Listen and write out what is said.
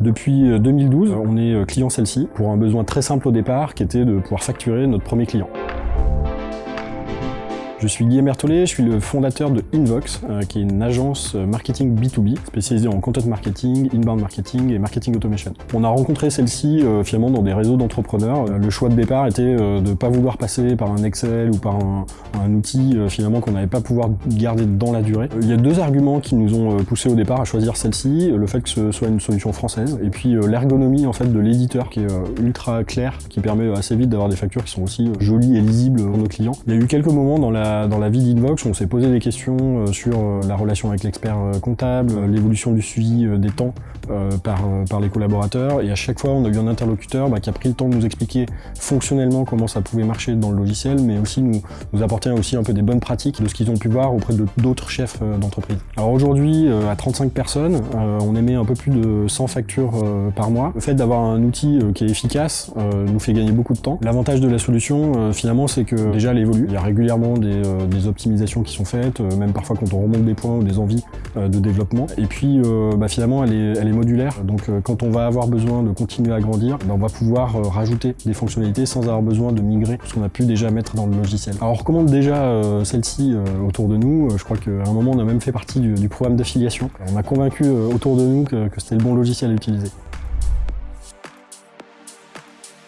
Depuis 2012, on est client celle-ci pour un besoin très simple au départ qui était de pouvoir facturer notre premier client. Je suis Guillaume Berthollet, je suis le fondateur de Invox, euh, qui est une agence euh, marketing B2B spécialisée en content marketing, inbound marketing et marketing automation. On a rencontré celle-ci euh, finalement dans des réseaux d'entrepreneurs. le choix de départ était de ne pas vouloir passer par un Excel ou par un, outil finalement qu'on n'avait pas pouvoir garder dans la durée. Il y a deux arguments qui nous ont poussé au départ à choisir celle-ci, le fait que ce soit une solution française et puis l'ergonomie en fait de l'éditeur qui est ultra clair, qui permet assez vite d'avoir des factures qui sont aussi jolies et lisibles pour nos clients. Il y a eu quelques moments dans la dans la vie d'Invox, on s'est posé des questions euh, sur euh, la relation avec l'expert euh, comptable, l'évolution du suivi des temps par, par les collaborateurs, et à chaque fois on a eu un interlocuteur bah, qui a pris le temps de nous expliquer fonctionnellement comment ça pouvait marcher dans le logiciel, mais aussi nous, nous apporter aussi un peu des bonnes pratiques de ce qu'ils ont pu voir auprès d'autres chefs d'entreprise. Alors aujourd'hui, à 35 personnes, on émet un peu plus de 100 factures par mois. Le fait d'avoir un outil qui est efficace nous fait gagner beaucoup de temps. L'avantage de la solution, finalement, c'est que déjà elle évolue. Il y a régulièrement des, optimisations qui sont faites, euh, même parfois quand on remonte des points ou des envies euh, de développement. Et puis euh, bah, finalement elle est, modulaire, donc quand on va avoir besoin de continuer à grandir, bah, on va pouvoir rajouter des fonctionnalités sans avoir besoin de migrer ce qu'on a pu déjà mettre dans le logiciel. Alors on recommande déjà celle-ci autour de nous, je crois qu'à un moment on a même fait partie du, programme d'affiliation. On a convaincu autour de nous que, que c'était le bon logiciel à utiliser.